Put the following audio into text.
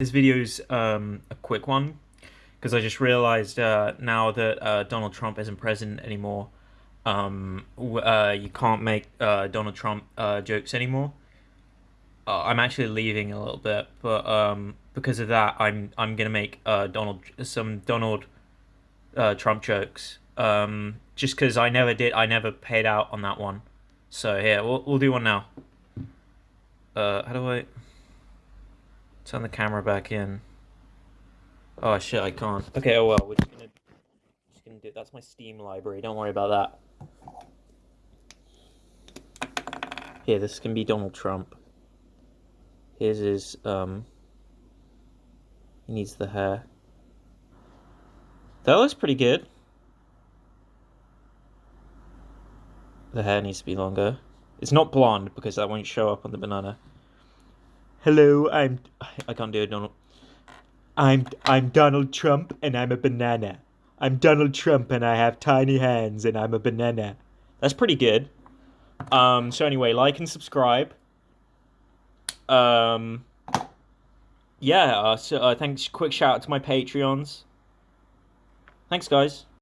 This video's um, a quick one because I just realized uh, now that uh, Donald Trump isn't president anymore, um, uh, you can't make uh, Donald Trump uh, jokes anymore. Uh, I'm actually leaving a little bit, but um, because of that, I'm I'm gonna make Donald some Donald Trump jokes. Um, just because I never did, I never paid out on that one. So here, we'll we'll do one now. how do I? Turn the camera back in. Oh shit, I can't. Okay, oh well, we're just gonna, just gonna do. That's my Steam library. Don't worry about that. Here, this can be Donald Trump. His um. He needs the hair. That looks pretty good. The hair needs to be longer. It's not blonde because that won't show up on the banana. Hello, I'm. I can't do it, Donald. I'm I'm Donald Trump and I'm a banana. I'm Donald Trump and I have tiny hands and I'm a banana. That's pretty good. Um. So anyway, like and subscribe. Um. Yeah. Uh, so uh, thanks. Quick shout out to my Patreons. Thanks, guys.